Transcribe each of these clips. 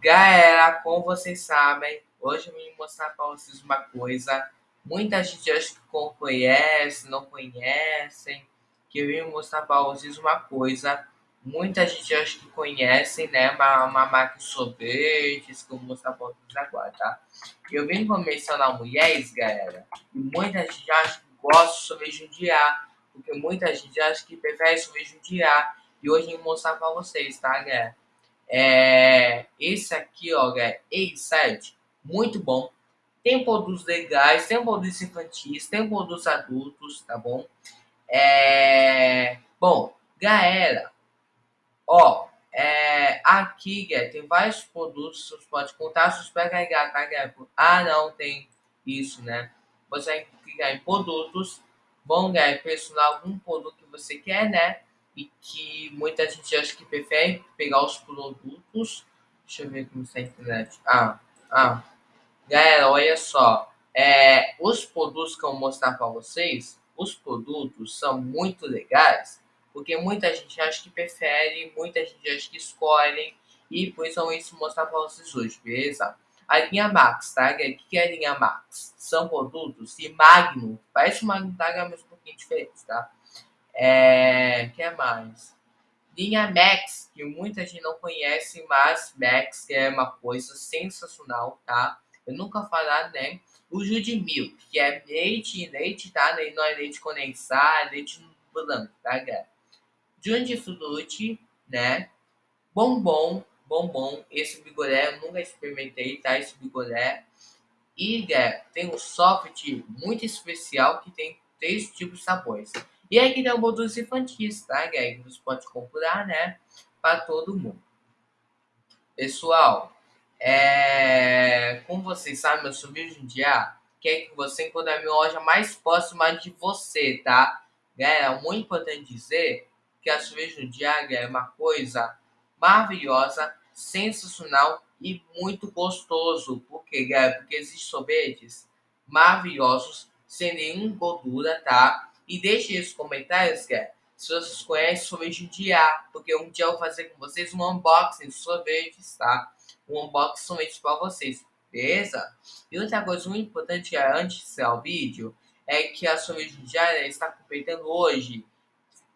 Galera, como vocês sabem, hoje eu vim mostrar para vocês uma coisa. Muita gente acha que conhece, não conhecem. Que eu vim mostrar para vocês uma coisa. Muita gente acha que conhecem, né? Uma, uma marca de sorvetes que eu vou mostrar para vocês agora, tá? Eu vim mencionar mulheres, galera. E muita gente acha que gosta de sorvete jundiar. Porque muita gente acha que prefere sorvete jundiar. E hoje eu vou mostrar para vocês, tá, galera? É, esse aqui, ó, é A7, muito bom. Tem produtos legais, tem produtos infantis, tem produtos adultos, tá bom? É, bom, galera, ó, é, aqui, galera, tem vários produtos, você pode contar, você pode carregar, tá, galera? Ah, não, tem isso, né? Você vai clicar em produtos, bom, galera, personalizar algum produto que você quer, né? E que muita gente acha que prefere pegar os produtos. Deixa eu ver como está a internet. Ah, ah. Galera, olha só. É, os produtos que eu vou mostrar para vocês, os produtos são muito legais, porque muita gente acha que prefere, muita gente acha que escolhem, e por isso eu vou mostrar para vocês hoje, beleza? A linha Max, tá? O que é a linha Max? São produtos de Magnum, parece uma Magnum, tá? Mas um pouquinho diferente, tá? É, que é mais? Linha Max, que muita gente não conhece, mas Max é uma coisa sensacional, tá? Eu nunca falar, né? O Jude Milk, que é leite, leite, tá? Não é leite condensado, é leite branco, tá, galera? Jude Fruit, né? Bombom, bombom. Esse bigolé eu nunca experimentei, tá? Esse bigolé. E, galera, tem um soft muito especial que tem três tipos de sabores. E aqui tem um produtos infantis, tá? Que você pode comprar, né? Para todo mundo. Pessoal, é... como vocês sabem, eu sou vídeo dia quer que você encontre a minha loja mais próxima de você, tá? Galera, muito importante dizer que a cerveja do Diaga é uma coisa maravilhosa, sensacional e muito gostoso. Por quê, galera? Porque existem sorvetes maravilhosos, sem nenhuma gordura, tá? E deixe nos comentários, cara, se vocês conhecem sorvete de ar, porque um dia eu vou fazer com vocês um unboxing de sorvetes, tá? Um unboxing somente para vocês, beleza? E outra coisa muito importante antes de encerrar o vídeo é que a sorvete de ar está completando hoje.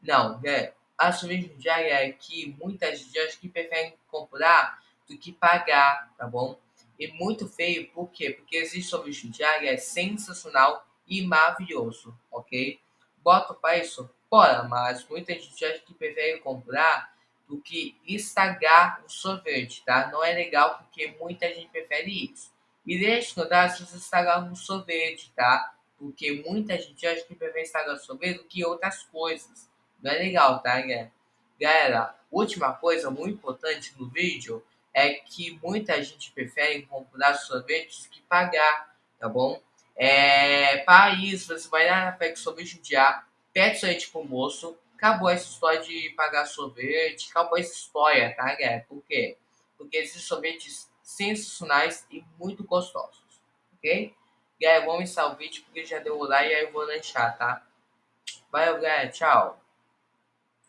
Não, é, a sorvete de ar é que muitas gente que preferem comprar do que pagar, tá bom? E muito feio, por quê? Porque existe sorvete ar é sensacional e maravilhoso, ok? Bota para isso? Bora, mas muita gente acha que prefere comprar do que estragar o sorvete, tá? Não é legal porque muita gente prefere isso. E deixa eu dar se você estragar um sorvete, tá? Porque muita gente acha que prefere estragar o sorvete do que outras coisas. Não é legal, tá, galera? Galera, última coisa muito importante no vídeo é que muita gente prefere comprar sorvetes que pagar, tá bom? É, isso, você vai lá na FEC sobre judiar, pede sorvete pro moço, acabou essa história de pagar sorvete, acabou essa história, tá, galera? Por quê? Porque esses sorvetes sensacionais e muito gostosos, ok? Galera, vamos encerrar o vídeo porque já deu o like e aí eu vou lanchar, tá? Valeu, galera, tchau!